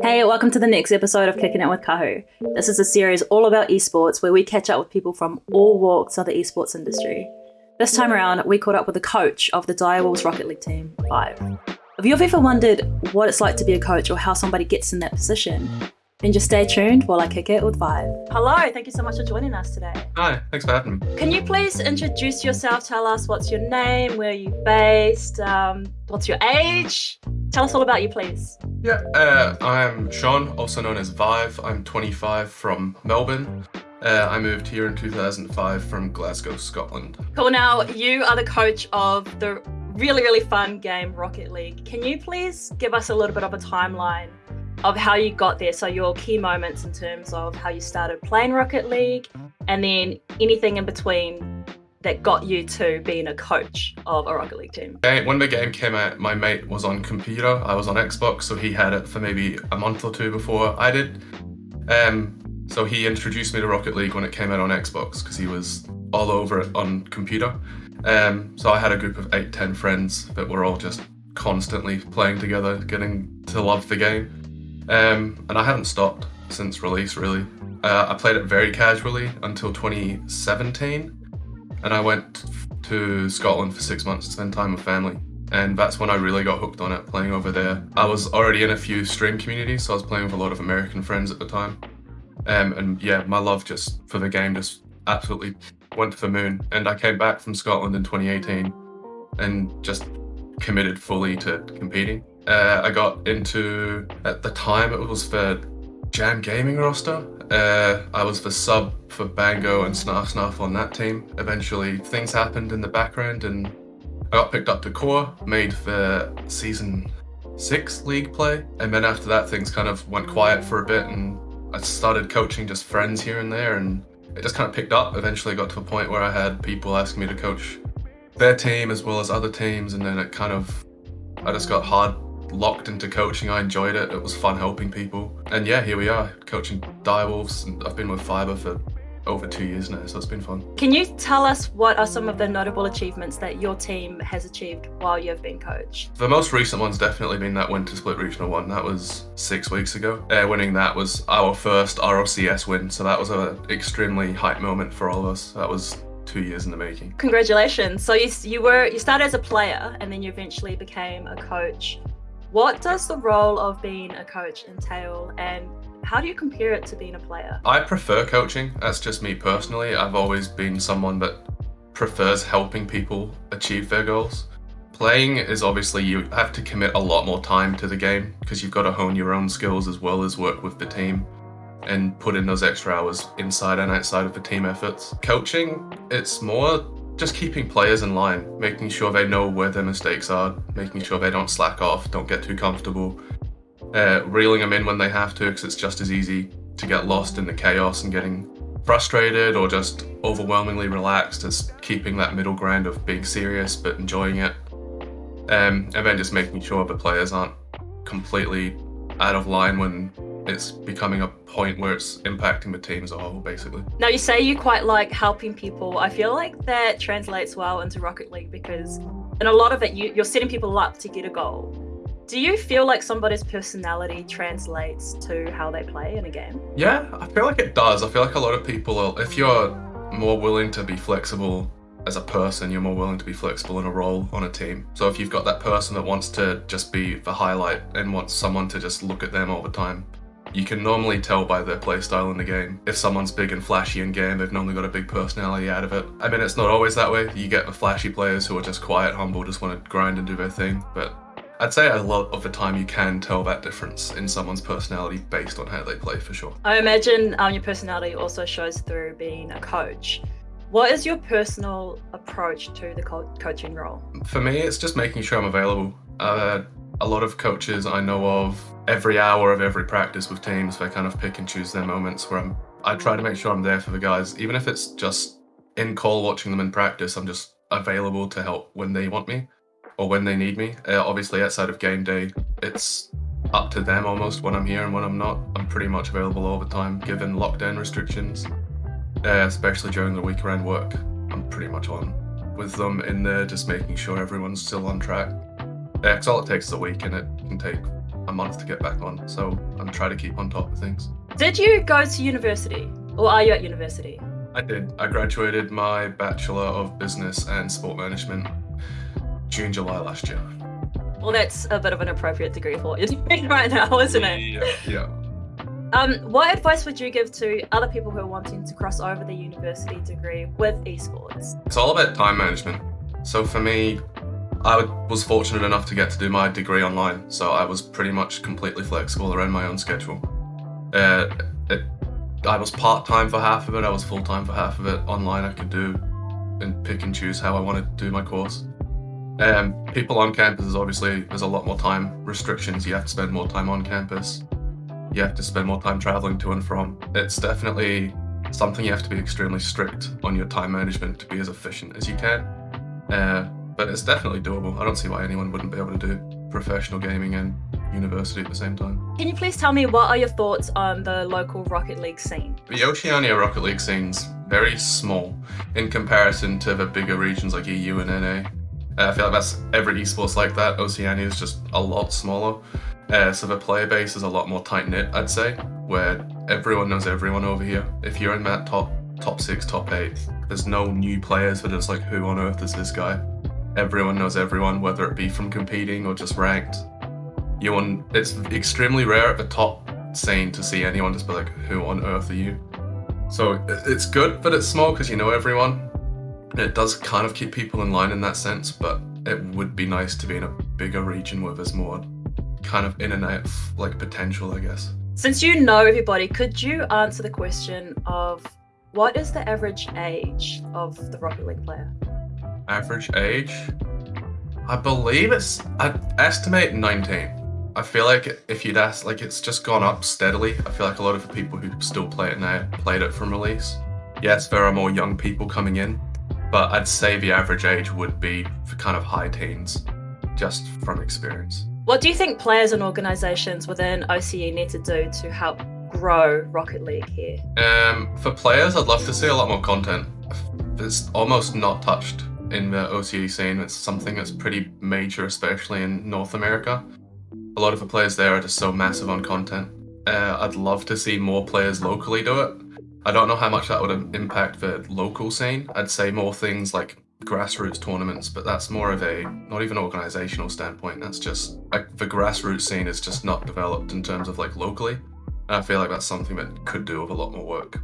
Hey, welcome to the next episode of Kicking It with Kahu. This is a series all about esports where we catch up with people from all walks of the esports industry. This time around, we caught up with the coach of the Direwolves Rocket League team, Vive. If you've ever wondered what it's like to be a coach or how somebody gets in that position, then just stay tuned while I kick it with Vive. Hello, thank you so much for joining us today. Hi, thanks for having me. Can you please introduce yourself? Tell us what's your name, where are you based, um, what's your age? Tell us all about you, please. Yeah, uh, I'm Sean, also known as Vive. I'm 25 from Melbourne. Uh, I moved here in 2005 from Glasgow, Scotland. Cool. Now, you are the coach of the really, really fun game Rocket League. Can you please give us a little bit of a timeline of how you got there. So your key moments in terms of how you started playing Rocket League and then anything in between that got you to being a coach of a Rocket League team. When the game came out, my mate was on computer. I was on Xbox, so he had it for maybe a month or two before I did. Um, so he introduced me to Rocket League when it came out on Xbox because he was all over it on computer. Um, so I had a group of eight, ten friends that were all just constantly playing together, getting to love the game. Um, and I haven't stopped since release really. Uh, I played it very casually until 2017 and I went to Scotland for six months to spend time with family and that's when I really got hooked on it, playing over there. I was already in a few stream communities, so I was playing with a lot of American friends at the time. Um, and yeah, my love just for the game just absolutely went to the moon. And I came back from Scotland in 2018 and just committed fully to competing. Uh, I got into, at the time it was for Jam Gaming roster. Uh, I was the sub for Bango and Snarf Snarf on that team. Eventually things happened in the background and I got picked up to core, made the season six league play. And then after that things kind of went quiet for a bit and I started coaching just friends here and there and it just kind of picked up. Eventually got to a point where I had people asking me to coach their team as well as other teams and then it kind of, I just got hard locked into coaching. I enjoyed it. It was fun helping people. And yeah, here we are, coaching Direwolves. And I've been with Fiber for over two years now, so it's been fun. Can you tell us what are some of the notable achievements that your team has achieved while you've been coached? The most recent one's definitely been that Winter Split Regional one. That was six weeks ago. Uh, winning that was our first ROCS win, so that was an extremely hype moment for all of us. That was two years in the making. Congratulations. So you, you were you started as a player and then you eventually became a coach. What does the role of being a coach entail and how do you compare it to being a player? I prefer coaching. That's just me personally. I've always been someone that prefers helping people achieve their goals. Playing is obviously you have to commit a lot more time to the game because you've got to hone your own skills as well as work with the team and put in those extra hours inside and outside of the team efforts. Coaching, it's more just keeping players in line, making sure they know where their mistakes are, making sure they don't slack off, don't get too comfortable, uh, reeling them in when they have to because it's just as easy to get lost in the chaos and getting frustrated or just overwhelmingly relaxed as keeping that middle ground of being serious but enjoying it. Um, and then just making sure the players aren't completely out of line when it's becoming a point where it's impacting the team as a whole, basically. Now, you say you quite like helping people. I feel like that translates well into Rocket League because in a lot of it, you, you're setting people up to get a goal. Do you feel like somebody's personality translates to how they play in a game? Yeah, I feel like it does. I feel like a lot of people, if you're more willing to be flexible as a person, you're more willing to be flexible in a role on a team. So if you've got that person that wants to just be the highlight and wants someone to just look at them all the time, you can normally tell by their playstyle in the game. If someone's big and flashy in game, they've normally got a big personality out of it. I mean, it's not always that way. You get the flashy players who are just quiet, humble, just want to grind and do their thing. But I'd say a lot of the time you can tell that difference in someone's personality based on how they play for sure. I imagine um, your personality also shows through being a coach. What is your personal approach to the co coaching role? For me, it's just making sure I'm available. Uh, a lot of coaches I know of, every hour of every practice with teams, they kind of pick and choose their moments where I'm, I try to make sure I'm there for the guys, even if it's just in call watching them in practice, I'm just available to help when they want me or when they need me. Uh, obviously outside of game day, it's up to them almost when I'm here and when I'm not. I'm pretty much available all the time, given lockdown restrictions, uh, especially during the week around work. I'm pretty much on with them in there, just making sure everyone's still on track. Yeah, all it takes is a week and it can take a month to get back on. So I'm trying to keep on top of things. Did you go to university, or are you at university? I did. I graduated my Bachelor of Business and Sport Management June, July last year. Well, that's a bit of an appropriate degree for what you're doing right now, isn't it? Yeah, yeah. Um, what advice would you give to other people who are wanting to cross over the university degree with esports? It's all about time management. So for me, I was fortunate enough to get to do my degree online, so I was pretty much completely flexible around my own schedule. Uh, it, I was part time for half of it, I was full time for half of it. Online, I could do and pick and choose how I wanted to do my course. Um, people on campus obviously there's a lot more time restrictions. You have to spend more time on campus. You have to spend more time traveling to and from. It's definitely something you have to be extremely strict on your time management to be as efficient as you can. Uh, but it's definitely doable. I don't see why anyone wouldn't be able to do professional gaming and university at the same time. Can you please tell me what are your thoughts on the local Rocket League scene? The Oceania Rocket League scene's very small in comparison to the bigger regions like EU and NA. Uh, I feel like that's every esports like that. Oceania is just a lot smaller. Uh, so the player base is a lot more tight knit, I'd say, where everyone knows everyone over here. If you're in that top top six, top eight, there's no new players that it's like, who on earth is this guy? Everyone knows everyone, whether it be from competing or just ranked. You want it's extremely rare at the top scene to see anyone just be like, who on earth are you? So it's good that it's small because you know everyone. It does kind of keep people in line in that sense, but it would be nice to be in a bigger region where there's more kind of in and out like potential, I guess. Since you know everybody, could you answer the question of what is the average age of the Rocket League player? Average age? I believe it's, I estimate 19. I feel like if you'd ask, like it's just gone up steadily. I feel like a lot of the people who still play it now played it from release. Yes, there are more young people coming in, but I'd say the average age would be for kind of high teens, just from experience. What do you think players and organisations within OCE need to do to help grow Rocket League here? Um, for players, I'd love to see a lot more content. It's almost not touched in the OCE scene. It's something that's pretty major, especially in North America. A lot of the players there are just so massive on content. Uh, I'd love to see more players locally do it. I don't know how much that would impact the local scene. I'd say more things like grassroots tournaments, but that's more of a not even organizational standpoint. That's just like the grassroots scene is just not developed in terms of like locally. And I feel like that's something that could do with a lot more work.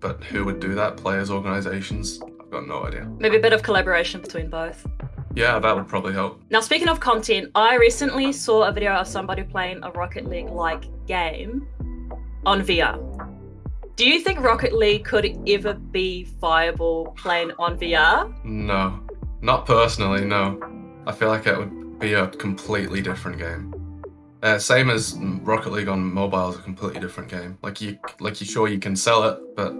But who would do that? Players, organizations? I've got no idea. Maybe a bit of collaboration between both. Yeah, that would probably help. Now, speaking of content, I recently saw a video of somebody playing a Rocket League like game on VR. Do you think Rocket League could ever be viable playing on VR? No, not personally, no. I feel like it would be a completely different game. Uh, same as Rocket League on mobile is a completely different game. Like you, like you sure you can sell it, but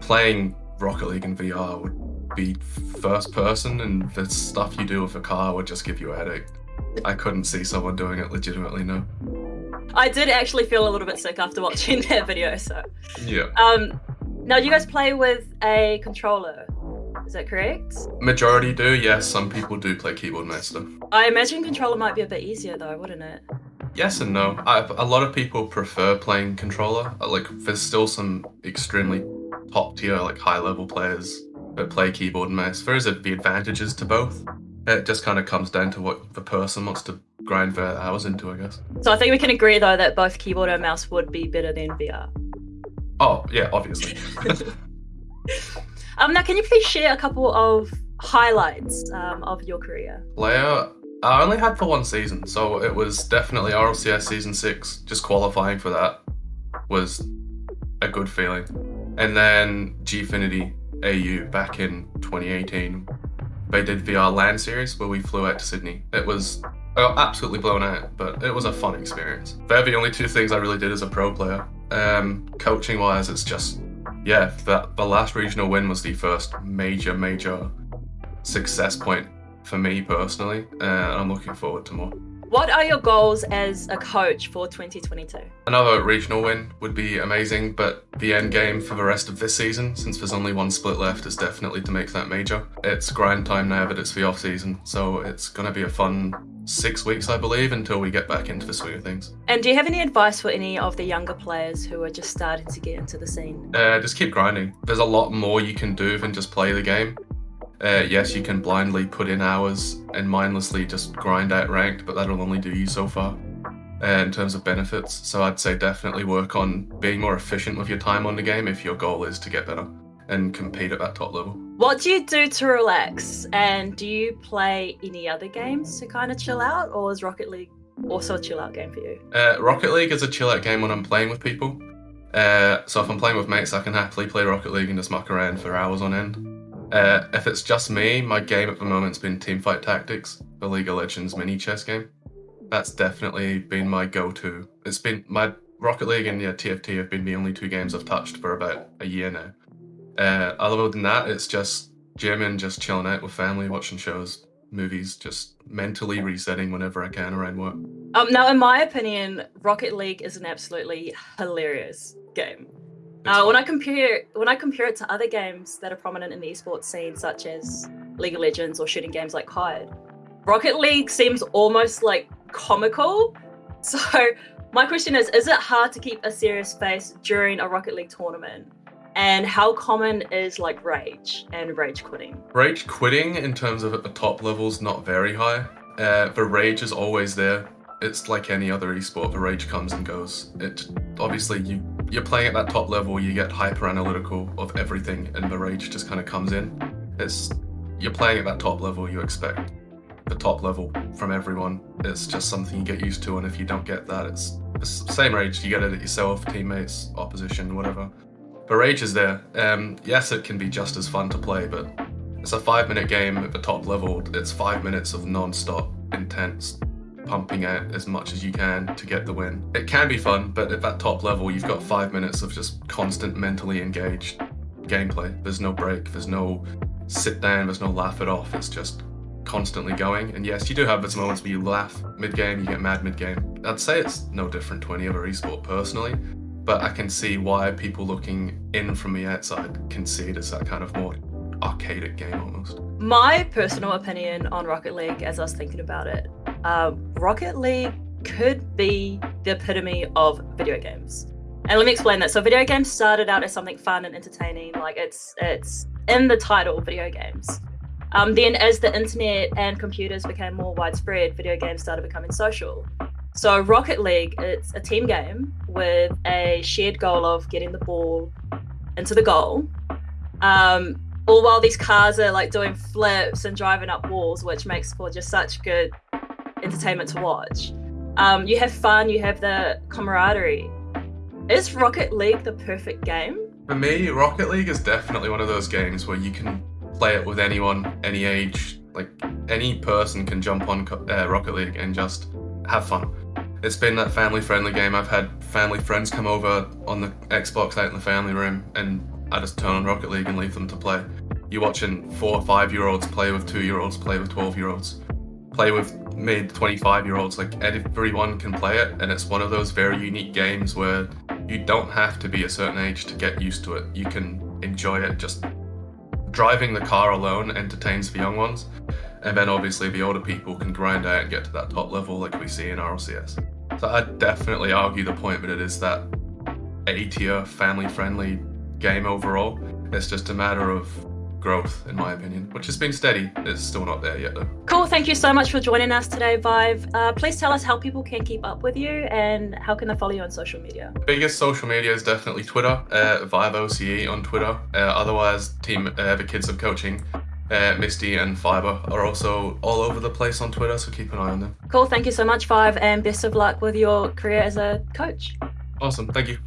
playing Rocket League in VR would be first person, and the stuff you do with a car would just give you a headache. I couldn't see someone doing it legitimately, no. I did actually feel a little bit sick after watching that video, so. Yeah. Um, now, you guys play with a controller, is that correct? Majority do, yes. Some people do play keyboard master. I imagine controller might be a bit easier though, wouldn't it? Yes and no. I, a lot of people prefer playing controller. Like, there's still some extremely top tier, like high level players that play keyboard and mouse. There is the advantages to both. It just kind of comes down to what the person wants to grind their hours into, I guess. So I think we can agree though that both keyboard and mouse would be better than VR. Oh yeah, obviously. um, now, can you please share a couple of highlights um, of your career? Player, I only had for one season, so it was definitely RLCS season six. Just qualifying for that was a good feeling. And then Gfinity AU back in 2018. They did VR LAN series where we flew out to Sydney. It was got absolutely blown out, but it was a fun experience. They're the only two things I really did as a pro player. Um, coaching wise, it's just, yeah, that the last regional win was the first major, major success point for me personally, and I'm looking forward to more. What are your goals as a coach for 2022? Another regional win would be amazing, but the end game for the rest of this season, since there's only one split left, is definitely to make that major. It's grind time now that it's the off season, so it's going to be a fun six weeks, I believe, until we get back into the swing of things. And do you have any advice for any of the younger players who are just starting to get into the scene? Uh, just keep grinding. There's a lot more you can do than just play the game. Uh, yes, you can blindly put in hours and mindlessly just grind out ranked, but that'll only do you so far uh, in terms of benefits. So I'd say definitely work on being more efficient with your time on the game if your goal is to get better and compete at that top level. What do you do to relax? And do you play any other games to kind of chill out, or is Rocket League also a chill out game for you? Uh, Rocket League is a chill out game when I'm playing with people. Uh, so if I'm playing with mates, I can happily play Rocket League and just muck around for hours on end. Uh, if it's just me, my game at the moment's been Teamfight Tactics, the League of Legends mini chess game. That's definitely been my go-to. It's been my Rocket League and yeah, TFT have been the only two games I've touched for about a year now. Uh, other than that, it's just gym and just chilling out with family, watching shows, movies, just mentally resetting whenever I can around work. Um, now, in my opinion, Rocket League is an absolutely hilarious game. Uh, when I compare when I compare it to other games that are prominent in the esports scene, such as League of Legends or shooting games like COD, Rocket League seems almost like comical. So my question is: Is it hard to keep a serious face during a Rocket League tournament? And how common is like rage and rage quitting? Rage quitting, in terms of at the top levels, not very high. Uh, the rage is always there. It's like any other esport. The rage comes and goes. It obviously you you're playing at that top level, you get hyper analytical of everything, and the rage just kind of comes in. It's you're playing at that top level, you expect the top level from everyone. It's just something you get used to, and if you don't get that, it's the same rage. You get it at yourself, teammates, opposition, whatever. The rage is there. Um, yes, it can be just as fun to play, but it's a five-minute game at the top level. It's five minutes of non-stop, intense pumping out as much as you can to get the win. It can be fun, but at that top level, you've got five minutes of just constant mentally engaged gameplay. There's no break, there's no sit down, there's no laugh it off. It's just constantly going. And yes, you do have those moments where you laugh mid-game, you get mad mid-game. I'd say it's no different to any other esport personally, but I can see why people looking in from the outside can see it as that kind of more arcadic game almost. My personal opinion on Rocket League, as I was thinking about it, uh, Rocket League could be the epitome of video games. And let me explain that. So video games started out as something fun and entertaining, like it's it's in the title, video games. Um, then as the internet and computers became more widespread, video games started becoming social. So Rocket League, it's a team game with a shared goal of getting the ball into the goal. Um, all while these cars are like doing flips and driving up walls, which makes for just such good entertainment to watch. Um, you have fun, you have the camaraderie. Is Rocket League the perfect game? For me, Rocket League is definitely one of those games where you can play it with anyone, any age. Like any person can jump on uh, Rocket League and just have fun. It's been that family-friendly game. I've had family friends come over on the Xbox out in the family room, and I just turn on Rocket League and leave them to play. You're watching four or five-year-olds play with two-year-olds, play with twelve-year-olds play with mid 25 year olds like everyone can play it and it's one of those very unique games where you don't have to be a certain age to get used to it. You can enjoy it just driving the car alone entertains the young ones and then obviously the older people can grind out and get to that top level like we see in RLCS so I'd definitely argue the point that it is that A tier family friendly game overall. It's just a matter of growth, in my opinion, which has been steady. It's still not there yet, though. Cool. Thank you so much for joining us today, Vive. Uh, please tell us how people can keep up with you and how can they follow you on social media. Biggest social media is definitely Twitter, uh, Vive OCE on Twitter. Uh, otherwise, team uh, the kids of coaching. Uh, Misty and Fiber are also all over the place on Twitter, so keep an eye on them. Cool. Thank you so much, Vive, and best of luck with your career as a coach. Awesome. Thank you.